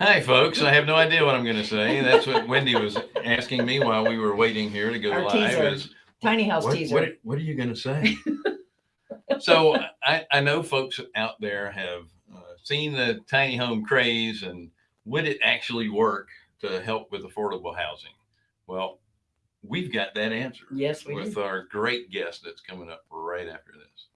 Hi, folks. I have no idea what I'm going to say. That's what Wendy was asking me while we were waiting here to go Our live. teaser. is, Tiny house what, teaser. what, what are you going to say? so I, I know folks out there have uh, seen the tiny home craze and would it actually work to help with affordable housing? Well, we've got that answer yes, we with do. our great guest that's coming up right after this.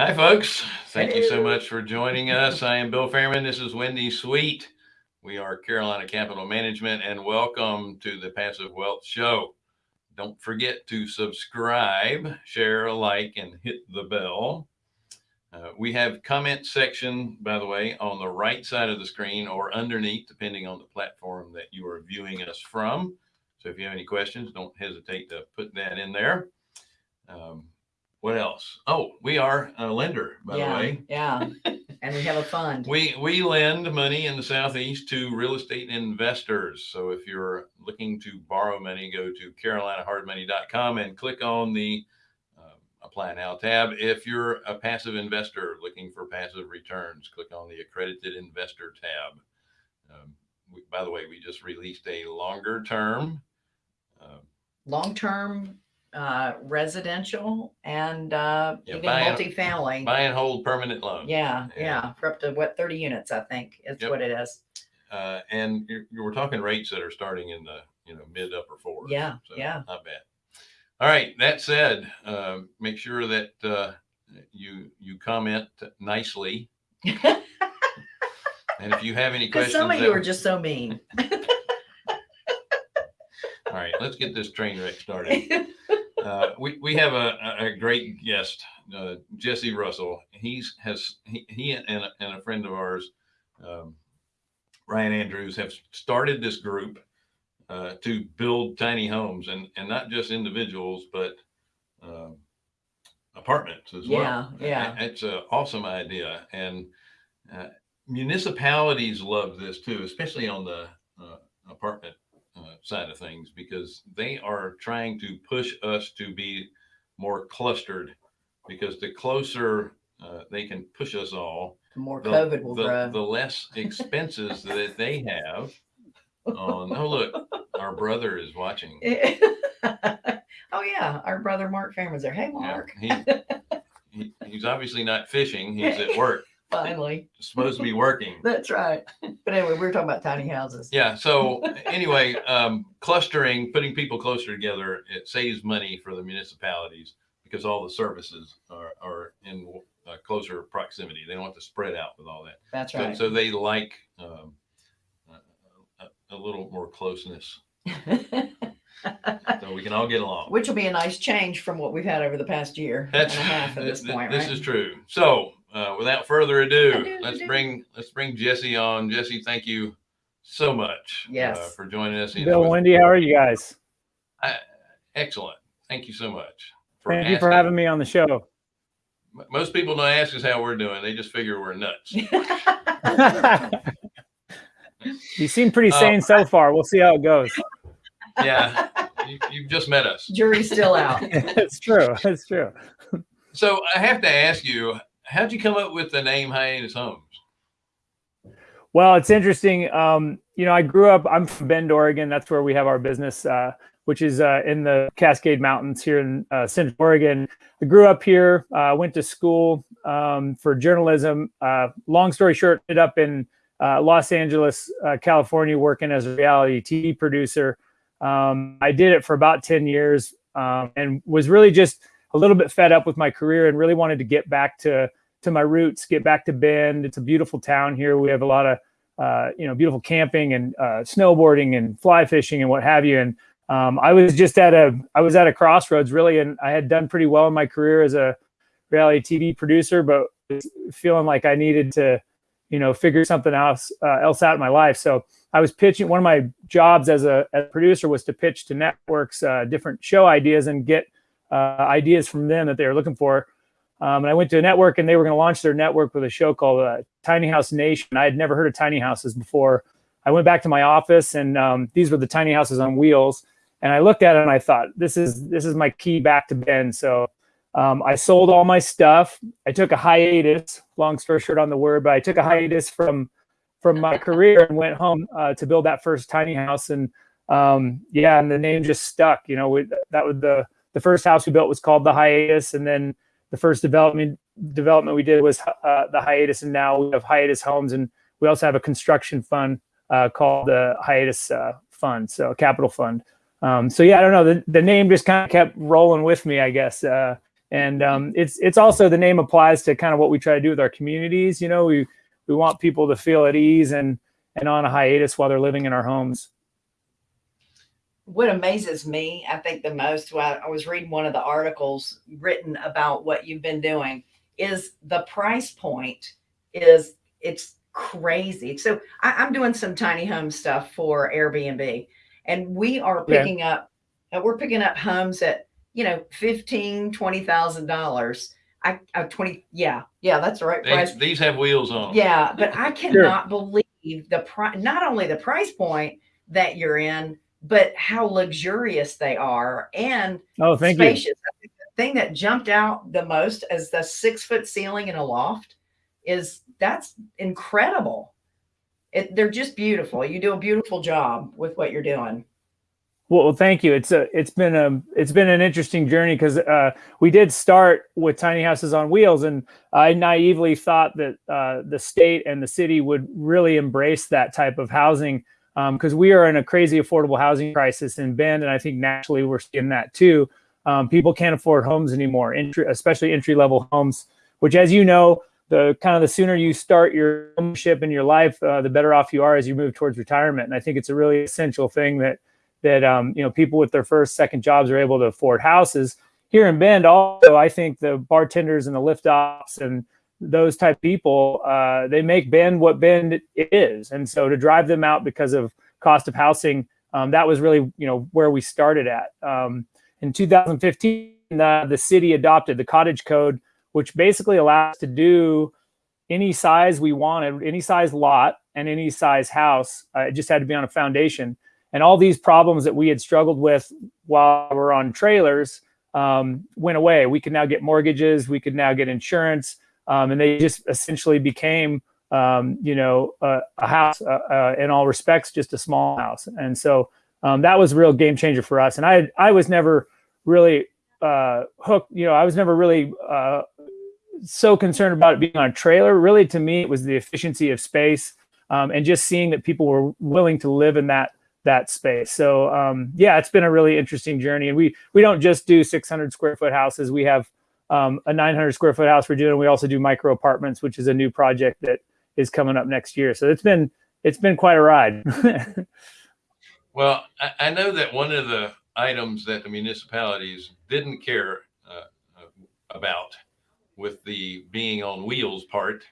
Hi, folks. Thank you so much for joining us. I am Bill Fairman. This is Wendy Sweet. We are Carolina Capital Management, and welcome to the Passive Wealth Show. Don't forget to subscribe, share, like, and hit the bell. Uh, we have comment section, by the way, on the right side of the screen or underneath, depending on the platform that you are viewing us from. So if you have any questions, don't hesitate to put that in there. Um, what else? Oh, we are a lender, by yeah, the way. yeah. And we have a fund. We we lend money in the southeast to real estate investors. So if you're looking to borrow money, go to carolinahardmoney.com and click on the uh, apply now tab. If you're a passive investor looking for passive returns, click on the accredited investor tab. Um, we, by the way, we just released a longer term. Uh, Long-term uh, residential and uh, Yeah, even buy and- multifamily. buy and hold permanent loan. yeah, Yeah. yeah, For up to what, 30 units, I think is Yep. what it is. Uh, and you're, you we're talking rates that are starting in the you know mid upper fours. Yeah, So yeah. not bad. All right. That said, uh, make sure that uh, you you comment nicely, and if you have any Because questions, some of that- you are just so mean. all right. Let's get this train wreck started. uh, we, we have a, a- great guest, uh, Jesse Russell. He's has he, he and, a, and a friend of ours, um, Ryan Andrews, have started this group uh, to build tiny homes and and not just individuals, but um, apartments as well. Yeah, yeah. It's an awesome idea, and uh, municipalities love this too, especially on the uh, apartment side of things, because they are trying to push us to be more clustered. Because the closer uh, they can push us all, The more the, COVID will the, grow. the less expenses that they have. On oh look, our brother is watching. oh yeah, our brother Mark Fairman's there. Hey Yeah, Mark, he, he he's obviously not fishing. He's at work. Finally. supposed to be working. That's right. But anyway, we were talking about tiny houses. Yeah. So anyway, um, clustering, putting people closer together, it saves money for the municipalities because all the services are, are in uh, closer proximity. They don't have to spread out with all that. That's right. so they like um, a, a little more closeness, so we can all get along. Which will be a nice change from what we've had over the past year That's and a half at this th- point, This right? is true. So, uh, without further ado, Ado, let's ado. bring let's bring Jesse on. Jesse, thank you so much uh, for joining us. You Bill, with- Wendy, how are you guys? excellent. Thank you so much. Thank you for having me on the show. Most people don't ask us how we're doing. They just figure we're nuts. you seem pretty Uh, sane so far. We'll see how it goes. yeah, you, you've just met us. Jury's still out. it's true. It's true. So I have to ask you, how'd you come up with the name Hiatus Homes? Well, it's interesting. Um, you know, I grew up. I'm from Bend, Oregon. That's where we have our business, uh, which is uh, in the Cascade Mountains here in uh, Central Oregon. I grew up here. Uh, went to school um, for journalism. Uh, long story short, ended up in uh, Los Angeles, uh, California, working as a reality TV producer. Um, I did it for about ten years, um, and was really just a little bit fed up with my career, and really wanted to get back to to my roots, get back to Bend. It's a beautiful town here. We have a lot of, uh, you know, beautiful camping and uh, snowboarding and fly fishing and what have you. And um, I was just at a, I was at a crossroads really, and I had done pretty well in my career as a reality TV producer, but feeling like I needed to, you know, figure something else uh, else out in my life. So I was pitching. One of my jobs as a, as a producer was to pitch to networks uh, different show ideas and get uh, ideas from them that they were looking for. Um, and I went to a network and they were going to launch their network with a show called uh, Tiny House Nation. I had never heard of tiny houses before. I went back to my office, and um, these were the tiny houses on wheels. And I looked at it and I thought, this is this is my key back to Bend. So um, I sold all my stuff. I took a hiatus. Long story short on the word, but I took a hiatus from from my career and went home uh, to build that first tiny house. And um, yeah, and the name just stuck. You know, we, that was the the first house we built was called the hiatus, and then the first development development we did was uh, the hiatus, and now we have hiatus homes, and we also have a construction fund uh, called the hiatus uh, fund, so a capital fund. Um, so yeah, I don't know. The, the name just kind of kept rolling with me, I guess. Uh, and um, it's it's also the name applies to kind of what we try to do with our communities. You know, we we want people to feel at ease and and on a hiatus while they're living in our homes. What amazes me, I think the most, while I was reading one of the articles written about what you've been doing, is the price point is it's crazy. So I, I'm doing some tiny home stuff for Airbnb, and we are Yeah. picking up, uh, we're picking up homes at you know fifteen, twenty thousand dollars. I uh, twenty, yeah, yeah, that's the right They- price. these have wheels on. Yeah, but I cannot believe the price, not only the price point that you're in, but how luxurious they are and Oh, thank you. spacious. Think The thing that jumped out the most as the six foot ceiling in a loft is that's incredible. It, they're just beautiful. You do a beautiful job with what you're doing. Well, well, thank you. It's a it's been a it's been an interesting journey because uh, we did start with tiny houses on wheels, and I naively thought that uh, the state and the city would really embrace that type of housing because we are in a crazy affordable housing crisis in Bend, and I think naturally we're seeing that too. Um, people can't afford homes anymore, entry, especially entry level homes. Which, as you know, the kind of the sooner you start your ownership in your life, uh, the better off you are as you move towards retirement. And I think it's a really essential thing that that um, you know people with their first second jobs are able to afford houses here in bend also i think the bartenders and the lift ops and those type people uh, they make bend what bend is. And so to drive them out because of cost of housing um, that was really you know where we started at. Um, in 2015 the, the city adopted the cottage code which basically allows to do any size we wanted any size lot and any size house. Uh, it just had to be on a foundation. And all these problems that we had struggled with while we we're on trailers um, went away. We could now get mortgages, we could now get insurance, um, and they just essentially became, um, you know, a, a house uh, uh, in all respects, just a small house. And so um, that was a real game changer for us. And I, I was never really uh, hooked. You know, I was never really uh, so concerned about it being on a trailer. Really, to me, it was the efficiency of space um, and just seeing that people were willing to live in that that space. So um, yeah, it's been a really interesting journey. And we we don't just do 600 square foot houses. We have um, a 900 square foot house we're doing. We also do micro apartments, which is a new project that is coming up next year. So it's been it's been quite a ride. Well, I, I know that one of the items that the municipalities didn't care uh, about with the being on wheels part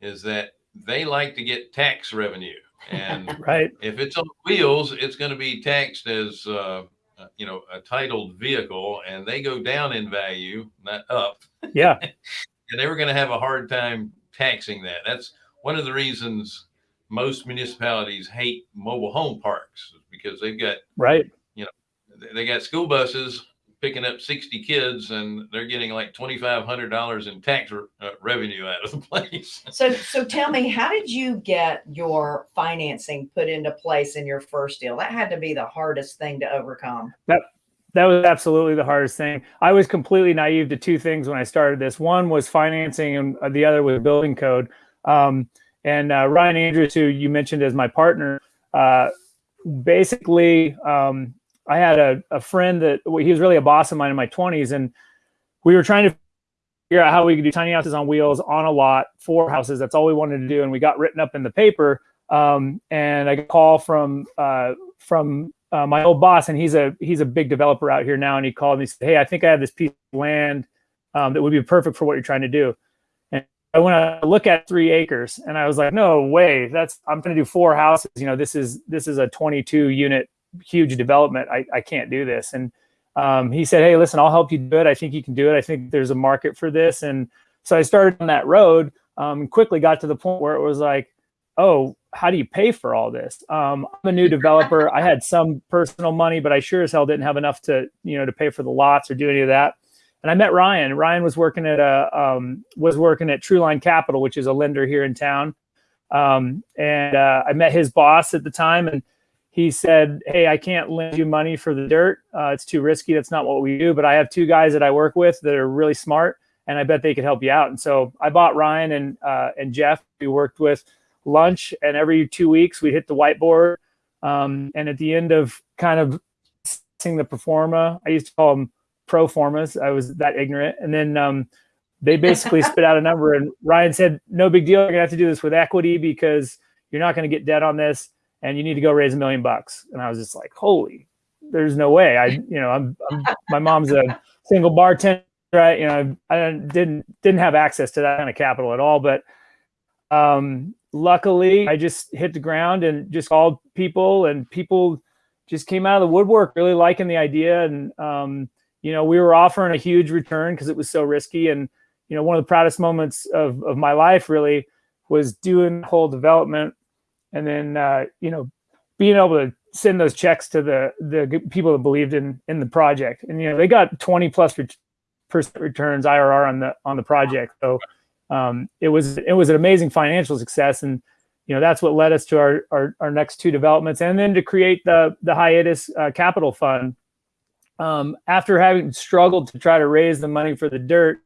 is that they like to get tax revenue. And right. if it's on wheels, it's going to be taxed as, uh, Uh, you know, a titled vehicle and they go down in value, not up. Yeah. and they were going to have a hard time taxing that. That's one of the reasons most municipalities hate mobile home parks because they've got Right. You know, they got school buses picking up 60 kids and they're getting like $2500 in tax re- uh, revenue out of the place So, so tell me, how did you get your financing put into place in your first deal? That had to be the hardest thing to overcome. That that was absolutely the hardest thing. I was completely naive to two things when I started this. One was financing, and uh, the other was building code. Um, and uh, Ryan Andrews, who you mentioned as my partner, uh, basically, um, I had a, a friend that well, he was really a boss of mine in my 20s, and we were trying to figure out how we could do tiny houses on wheels on a lot, four houses. That's all we wanted to do, and we got written up in the paper. Um, and I got a call from uh, from uh, my old boss, and he's a he's a big developer out here now. And he called me, and said, "Hey, I think I have this piece of land um, that would be perfect for what you're trying to do." And I went to look at three acres, and I was like, "No way! That's I'm going to do four houses. You know, this is this is a 22 unit huge development. I I can't do this." And um, he said, "Hey, listen, I'll help you do it. I think you can do it. I think there's a market for this." And so I started on that road. Um, quickly got to the point where it was like, "Oh, how do you pay for all this? Um, I'm a new developer. I had some personal money, but I sure as hell didn't have enough to, you know, to pay for the lots or do any of that. And I met Ryan. Ryan was working at a um, was working at Trueline Capital, which is a lender here in town. Um, and uh, I met his boss at the time, and he said, "Hey, I can't lend you money for the dirt. Uh, it's too risky. That's not what we do. But I have two guys that I work with that are really smart, and I bet they could help you out." And so I bought Ryan and uh, and Jeff. We worked with lunch, and every two weeks we hit the whiteboard. Um, and at the end of kind of seeing the performa, I used to call them pro formas. I was that ignorant, and then um, they basically spit out a number. And Ryan said, "No big deal. You're gonna have to do this with equity because you're not going to get debt on this." And you need to go raise a million bucks. And I was just like, holy, there's no way. I, you know, I'm, I'm my mom's a single bartender, right? You know, I didn't didn't have access to that kind of capital at all. But um, luckily, I just hit the ground and just called people, and people just came out of the woodwork, really liking the idea. And um, you know, we were offering a huge return because it was so risky. And you know, one of the proudest moments of of my life really was doing whole development and then uh, you know being able to send those checks to the the people that believed in in the project. And you know they got 20 plus percent returns IRR on the on the project. So um, it was it was an amazing financial success. And you know that's what led us to our our, our next two developments and then to create the the hiatus uh, capital fund. Um, after having struggled to try to raise the money for the dirt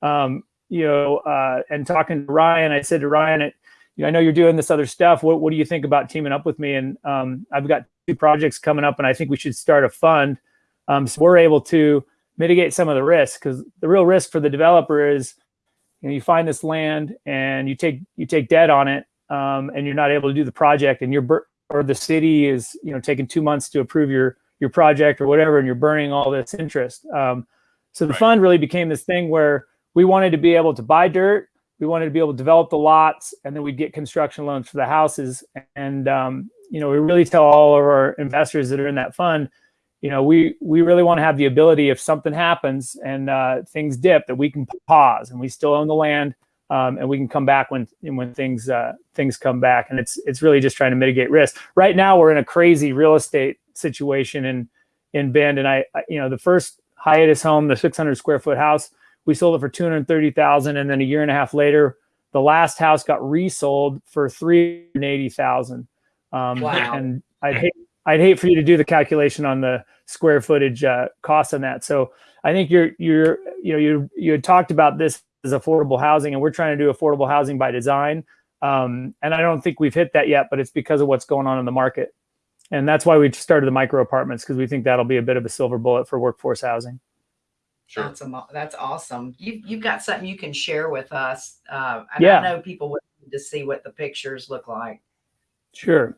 um, you know uh, and talking to Ryan I said to Ryan it, you know, I know you're doing this other stuff. What, what do you think about teaming up with me? And um, I've got two projects coming up, and I think we should start a fund um, so we're able to mitigate some of the risk. Because the real risk for the developer is, you know, you find this land and you take you take debt on it, um, and you're not able to do the project, and you're or the city is you know taking two months to approve your your project or whatever, and you're burning all this interest. Um, so the right. fund really became this thing where we wanted to be able to buy dirt we wanted to be able to develop the lots and then we'd get construction loans for the houses. And, um, you know, we really tell all of our investors that are in that fund, you know, we, we really want to have the ability if something happens and uh, things dip that we can pause and we still own the land um, and we can come back when when things uh, things come back. And it's it's really just trying to mitigate risk. Right now, we're in a crazy real estate situation in in Bend, and I, I you know the first hiatus home, the 600 square foot house, we sold it for 230,000 and then a year and a half later the last house got resold for 380,000 um, wow. and I'd hate I'd hate for you to do the calculation on the square footage uh, cost on that. So I think you're you're you know you you had talked about this as affordable housing and we're trying to do affordable housing by design. Um, and I don't think we've hit that yet but it's because of what's going on in the market. And that's why we started the micro apartments because we think that'll be a bit of a silver bullet for workforce housing Sure. That's, a, that's awesome. You, you've got something you can share with us. Uh, yeah. I know people would to see what the pictures look like. Sure.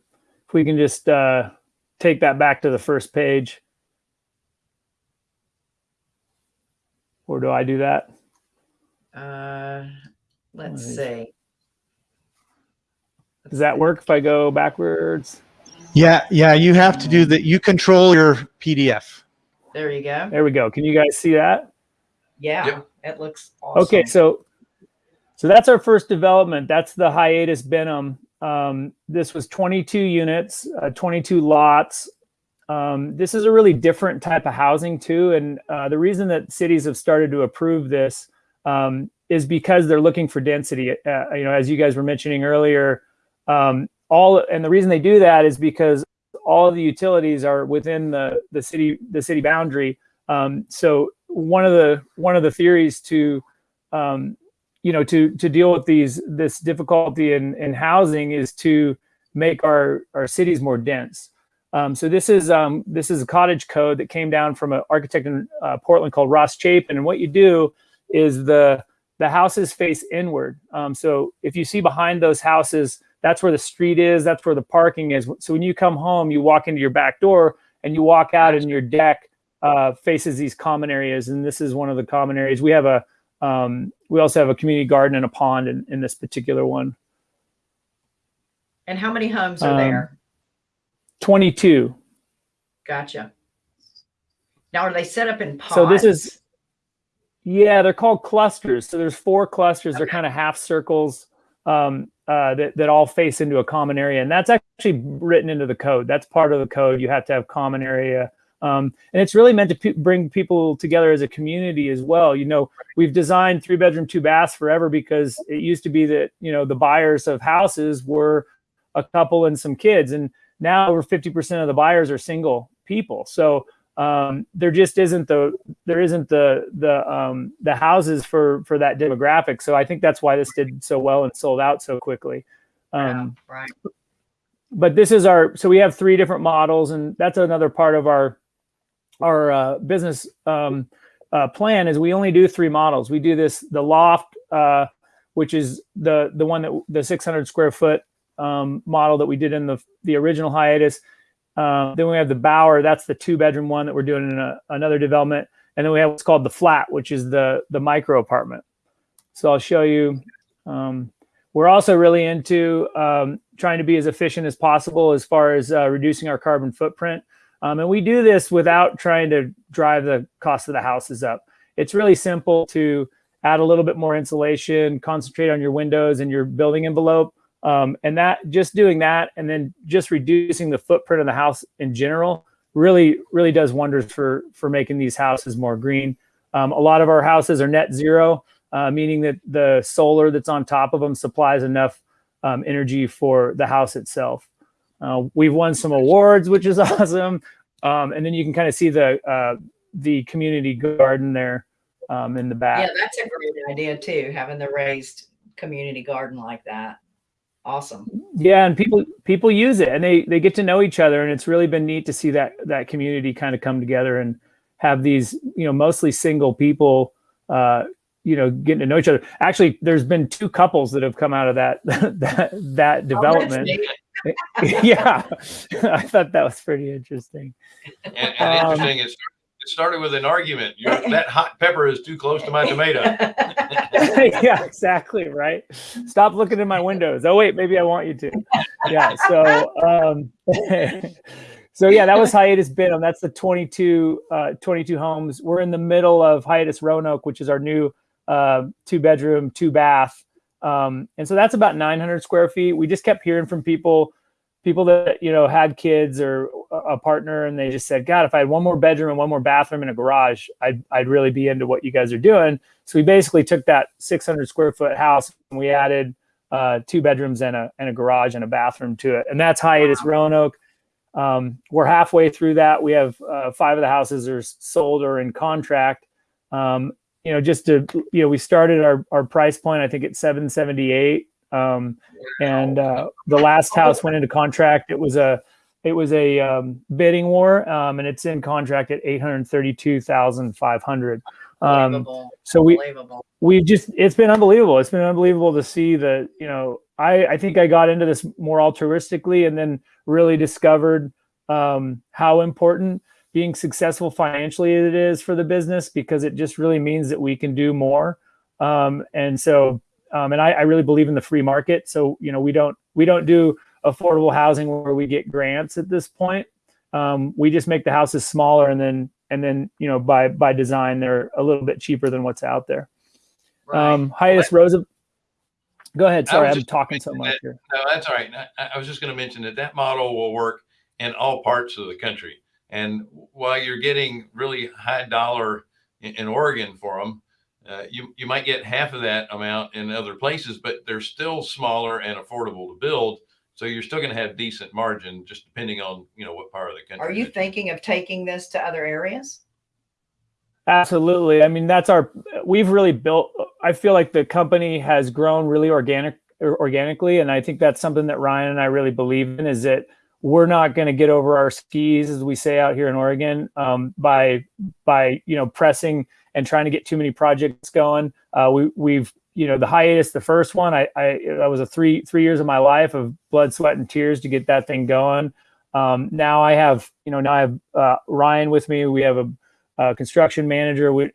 If we can just uh, take that back to the first page. Or do I do that? Uh, let's see. Does that work if I go backwards? Yeah, yeah, you have to do that. You control your PDF. There you go. There we go. Can you guys see that? Yeah, yep. it looks awesome. Okay, so so that's our first development. That's the hiatus Benham. Um, this was 22 units, uh, 22 lots. Um, this is a really different type of housing too. And uh, the reason that cities have started to approve this um, is because they're looking for density. Uh, you know, as you guys were mentioning earlier, um, all and the reason they do that is because all the utilities are within the the city the city boundary. Um, so one of the one of the theories to um, you know to to deal with these this difficulty in in housing is to make our our cities more dense. Um, so this is um, this is a cottage code that came down from an architect in uh, Portland called Ross Chapin. And what you do is the the houses face inward. Um, so if you see behind those houses, that's where the street is. That's where the parking is. So when you come home, you walk into your back door and you walk out and your deck uh, faces these common areas. And this is one of the common areas. We have a, um, we also have a community garden and a pond in, in this particular one. And how many homes are um, there? 22. Gotcha. Now, are they set up in pods? So this is, yeah, they're called clusters. So there's four clusters. Okay. They're kind of half circles. Um, uh, that that all face into a common area, and that's actually written into the code. That's part of the code. You have to have common area, um, and it's really meant to pe- bring people together as a community as well. You know, we've designed three bedroom, two baths forever because it used to be that you know the buyers of houses were a couple and some kids, and now over fifty percent of the buyers are single people. So um, there just isn't the there isn't the the um, the houses for for that demographic. So I think that's why this did so well and sold out so quickly. Um, right. but this is our so we have three different models, and that's another part of our our uh, business um, uh, plan is we only do three models. We do this the loft, uh, which is the the one that the 600 square foot um, model that we did in the the original hiatus. Uh, then we have the Bower. That's the two bedroom one that we're doing in a, another development. And then we have what's called the flat, which is the the micro apartment. So I'll show you. Um, we're also really into um, trying to be as efficient as possible as far as uh, reducing our carbon footprint. Um, and we do this without trying to drive the cost of the houses up. It's really simple to add a little bit more insulation, concentrate on your windows and your building envelope. Um, and that just doing that and then just reducing the footprint of the house in general really, really does wonders for, for making these houses more green. Um, a lot of our houses are net zero, uh, meaning that the solar that's on top of them supplies enough um, energy for the house itself. Uh, we've won some awards, which is awesome. Um, and then you can kind of see the uh, the community garden there um, in the back. Yeah, that's a great idea too, having the raised community garden like that. Awesome. Yeah, and people people use it and they they get to know each other, and it's really been neat to see that that community kind of come together and have these you know mostly single people. Uh, you know, getting to know each other. Actually, there's been two couples that have come out of that that that Oh, development. yeah, I thought that was pretty interesting. And, and Um, interesting, it, started- it started with an argument. You're, that hot pepper is too close to my tomato. yeah, exactly. Right. Stop looking in my windows. Oh wait, maybe I want you to. Yeah. So, um, so yeah, that was hiatus Benham. That's the 22, uh, 22 homes. We're in the middle of hiatus Roanoke, which is our new uh, two bedroom, two bath. Um, and so that's about 900 square feet. We just kept hearing from people, people that, you know, had kids or a partner and they just said, God, if I had one more bedroom and one more bathroom and a garage, I'd, I'd really be into what you guys are doing. So we basically took that 600 square foot house and we added uh, two bedrooms and a, and a garage and a bathroom to it. And that's hiatus Roanoke. Um, we're halfway through that. We have uh, five of the houses are sold or in contract. Um, you know, just to, you know, we started our, our price point, I think at 778. Um, and uh, the last house went into contract. It was a, it was a um, bidding war, um, and it's in contract at eight hundred thirty-two thousand five hundred. Um, so we we just it's been unbelievable. It's been unbelievable to see that you know I I think I got into this more altruistically and then really discovered um, how important being successful financially it is for the business because it just really means that we can do more. Um, and so um, and I, I really believe in the free market. So you know we don't we don't do affordable housing where we get grants at this point. Um, we just make the houses smaller and then and then you know by by design they're a little bit cheaper than what's out there. Right. Um, hiatus Rosa. Go ahead. Sorry, I'm talking so much that- here. No, that's all right. I, I was just going to mention that that model will work in all parts of the country. And while you're getting really high dollar in, in Oregon for them, uh, you, you might get half of that amount in other places, but they're still smaller and affordable to build. So you're still going to have decent margin, just depending on, you know, what part of the country. Are you thinking of taking this to other areas? Absolutely. I mean, that's our. We've really built. I feel like the company has grown really organic, organically, and I think that's something that Ryan and I really believe in. Is that we're not going to get over our skis, as we say out here in Oregon, um, by by you know pressing and trying to get too many projects going. Uh, we we've you know the hiatus, the first one. I I that was a three three years of my life of blood, sweat, and tears to get that thing going. Um, now I have you know now I have uh, Ryan with me. We have a uh, construction manager. We,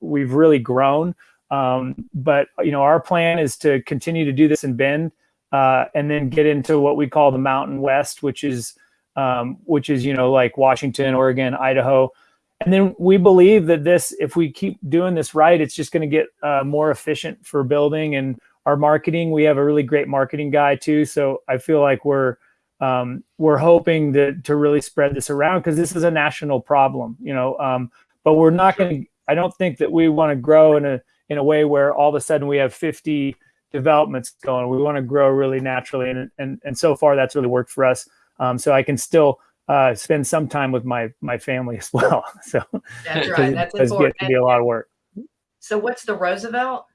we've really grown. Um, but you know, our plan is to continue to do this in Bend, uh, and then get into what we call the Mountain West, which is um, which is you know like Washington, Oregon, Idaho, and then we believe that this, if we keep doing this right, it's just going to get uh, more efficient for building, and our marketing. We have a really great marketing guy too. So I feel like we're um, we're hoping to to really spread this around because this is a national problem, you know. Um, but we're not going to. I don't think that we want to grow in a in a way where all of a sudden we have 50 developments going. We want to grow really naturally, and and and so far that's really worked for us. Um, so I can still uh, spend some time with my my family as well. So That's right. That's important. to be a lot of work. So what's the Roosevelt?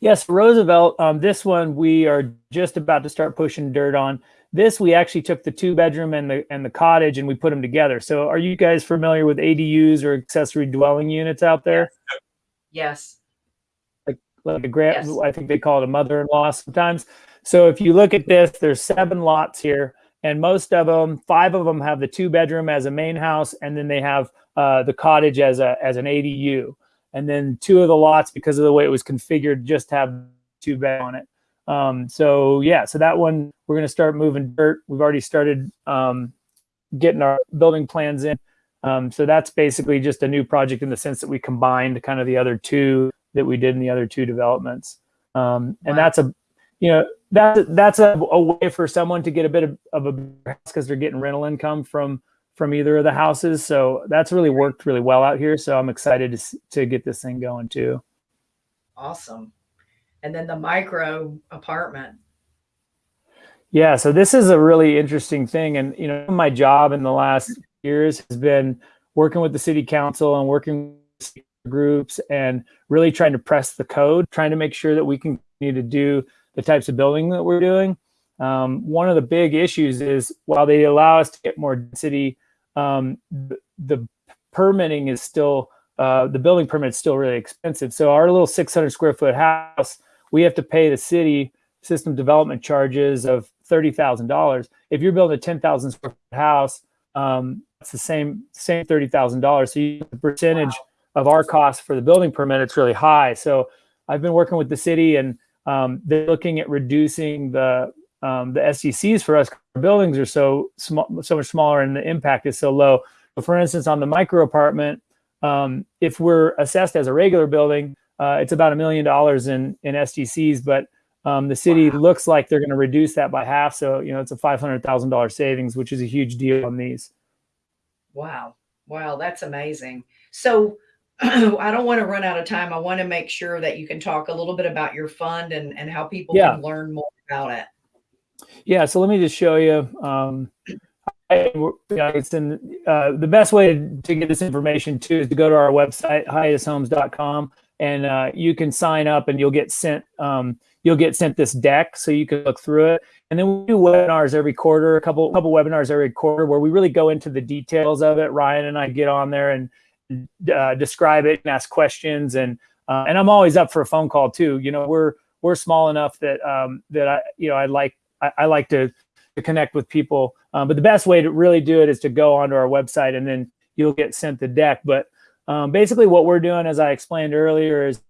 Yes, Roosevelt. Um, this one we are just about to start pushing dirt on. This we actually took the two bedroom and the and the cottage and we put them together. So are you guys familiar with ADUs or accessory dwelling units out there? Yes. Like like a grant, Yes. I think they call it a mother-in-law sometimes. So if you look at this, there's seven lots here, and most of them, five of them have the two bedroom as a main house, and then they have uh, the cottage as a as an ADU. And then two of the lots, because of the way it was configured, just have two bed on it. Um, so yeah, so that one we're going to start moving dirt. We've already started um, getting our building plans in. Um, so that's basically just a new project in the sense that we combined kind of the other two that we did in the other two developments. Um, and Wow. that's a, you know, that that's a, a way for someone to get a bit of, of a house because they're getting rental income from from either of the houses. So that's really worked really well out here. So I'm excited to to get this thing going too. Awesome. And then the micro apartment. Yeah, so this is a really interesting thing, and you know, my job in the last years has been working with the city council and working groups and really trying to press the code, trying to make sure that we can continue to do the types of building that we're doing. Um, one of the big issues is while they allow us to get more density, um, the, the permitting is still uh, the building permit is still really expensive. So our little 600 square foot house, we have to pay the city system development charges of thirty thousand dollars. If you're building a ten thousand square foot house, um, it's the same same thirty thousand dollars. So the percentage of our cost for the building permit, it's really high. So I've been working with the city, and um, they're looking at reducing the um, the SDCs for us. Our buildings are so small, so much smaller, and the impact is so low. But for instance, on the micro apartment, um, if we're assessed as a regular building, uh, it's about a million dollars in in SDCs, but um, the city Wow. looks like they're going to reduce that by half. So, you know, it's a $500,000 savings, which is a huge deal on these. Wow. Wow. That's amazing. So I don't want to run out of time. I want to make sure that you can talk a little bit about your fund and, and how people Yeah. can learn more about it. Yeah. So let me just show you. Um, I, you know, it's in uh, the best way to, to get this information too is to go to our website, hiatushomes.com, and uh, you can sign up and you'll get sent, um, you'll get sent this deck so you can look through it. And then we do webinars every quarter, a couple, couple webinars every quarter where we really go into the details of it. Ryan and I get on there and uh, describe it and ask questions and uh, and I'm always up for a phone call too. You know, we're we're small enough that um, that I you know I like I, I like to, to connect with people. Um, but the best way to really do it is to go onto our website and then you'll get sent the deck. But um, basically, what we're doing, as I explained earlier, is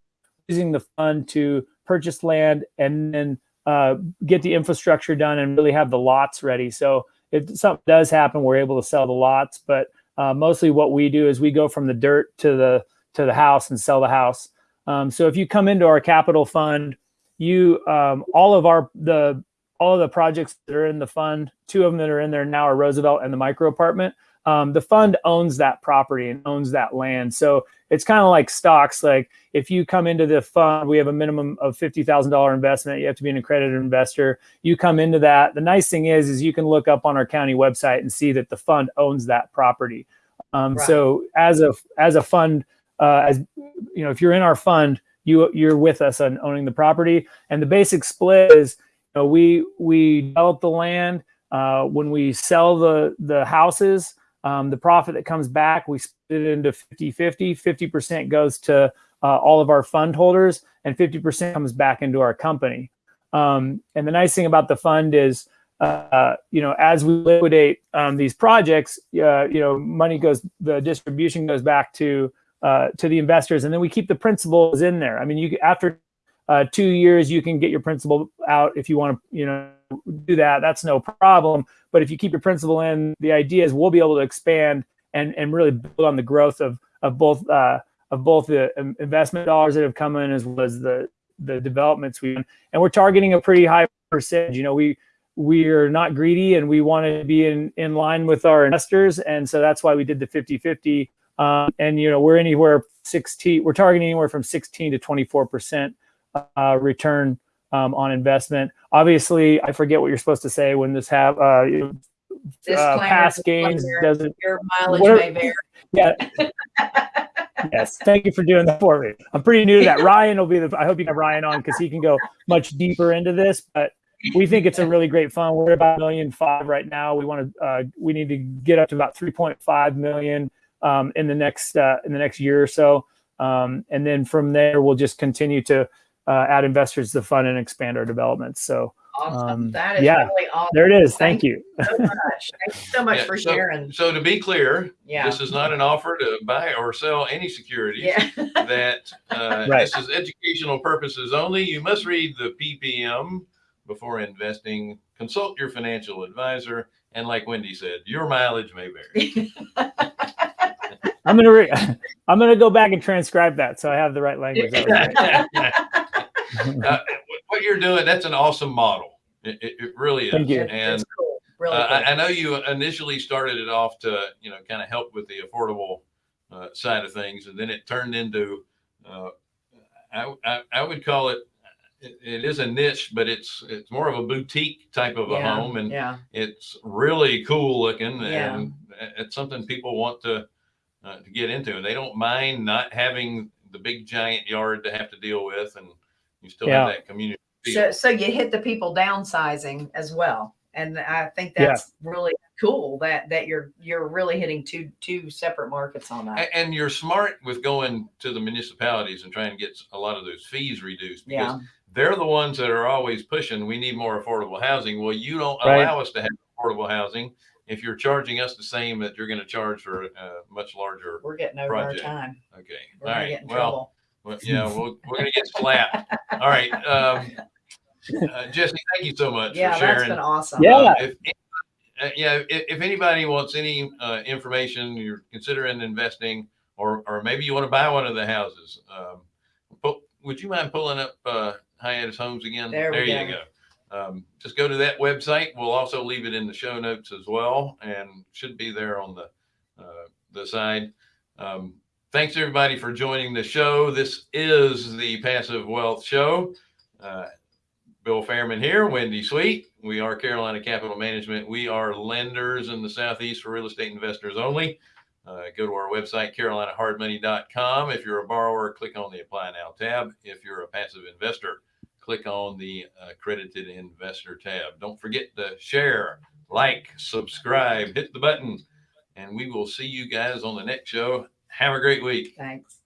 using the fund to purchase land and then uh, get the infrastructure done and really have the lots ready. So if something does happen, we're able to sell the lots. But uh, mostly, what we do is we go from the dirt to the to the house and sell the house. Um, so if you come into our capital fund, you um, all of our the all of the projects that are in the fund, two of them that are in there now are Roosevelt and the micro apartment. Um, the fund owns that property and owns that land. So it's kind of like stocks. Like if you come into the fund, we have a minimum of fifty thousand dollar investment. You have to be an accredited investor. You come into that. The nice thing is, is you can look up on our county website and see that the fund owns that property. Um, Right. So as a as a fund, uh, as you know, if you're in our fund, you you're with us on owning the property. And the basic split is, you know, we we develop the land. Uh, when we sell the the houses, um, the profit that comes back, we split it into 50 50. 50% goes to uh, all of our fund holders, and 50% comes back into our company. Um, and the nice thing about the fund is, uh, you know, as we liquidate um, these projects, uh, you know, money goes, the distribution goes back to uh, to the investors, and then we keep the principals in there. I mean, you after uh, two years, you can get your principal out if you want to, you know, do that. That's no problem. But if you keep your principal in, the idea is we'll be able to expand and and really build on the growth of of both uh, of both the um, investment dollars that have come in as well as the the developments we and we're targeting a pretty high percentage. You know, we we are not greedy and we want to be in in line with our investors, and so that's why we did the 50-50. Um, and you know, we're anywhere 16. We're targeting anywhere from 16 to 24 percent uh, return um, on investment. Obviously, I forget what you're supposed to say when this have uh, uh, past gains doesn't. Your mileage What may vary. Yeah. yes. Thank you for doing that for me. I'm pretty new to that. Ryan will be the. I hope you have Ryan on because he can go much deeper into this. But we think it's a really great fund. We're about a million five right now. We want to. Uh, we need to get up to about 3.5 million um, in the next uh, in the next year or so, um, and then from there we'll just continue to uh, add investors to the fund and expand our development. So Awesome. Um, That is yeah. really awesome. there it is. Thank Thank you. so much. Thank you so much Yeah, for so- sharing. So to be clear, Yeah. this is not an offer to buy or sell any securities. Yeah. That uh, Right. this is educational purposes only. You must read the PPM before investing. Consult your financial advisor, and like Wendy said, your mileage may vary. I'm gonna. Re- I'm gonna go back and transcribe that so I have the right language. That was great. uh, what you're doing, that's an awesome model. It, it, it really is. Thank you. And It's cool. Really uh, cool. I, I know you initially started it off to, you know, kind of help with the affordable uh, side of things, and then it turned into, uh, I, I, I would call it, it, it is a niche, but it's it's more of a boutique type of a yeah. home, and yeah. it's really cool looking, Yeah. and it's something people want to uh, to get into, and they don't mind not having the big giant yard to have to deal with, and you still Yeah. have that community. So, so you hit the people downsizing as well. And I think Yeah. that's really cool that, that you're, you're really hitting two, two separate markets on that. And you're smart with going to the municipalities and trying to get a lot of those fees reduced because Yeah. they're the ones that are always pushing, we need more affordable housing. Well, you don't Right. allow us to have affordable housing if you're charging us the same that you're going to charge for a much larger. We're getting over Project. our time. Okay. We're All gonna right. get in Well, trouble. Well, yeah, we'll, we're going to get slapped. All right. Um, uh, Jesse, thank you so much Yeah, for that's sharing. been awesome. Yeah. Um, if, uh, yeah, if, if anybody wants any uh, information, you're considering investing, or or maybe you want to buy one of the houses, um, pu- would you mind pulling up uh, Hiatus Homes again? There we you go. Um, just go to that website. We'll also leave it in the show notes as well, and should be there on the uh, the side. Um, thanks everybody for joining the show. This is the Passive Wealth Show. Uh, Bill Fairman here, Wendy Sweet. We are Carolina Capital Management. We are lenders in the Southeast for real estate investors only. Uh, go to our website, carolinahardmoney.com. If you're a borrower, click on the Apply Now tab. If you're a passive investor, click on the Accredited Investor tab. Don't forget to share, like, subscribe, hit the button, and we will see you guys on the next show. Have a great week. Thanks.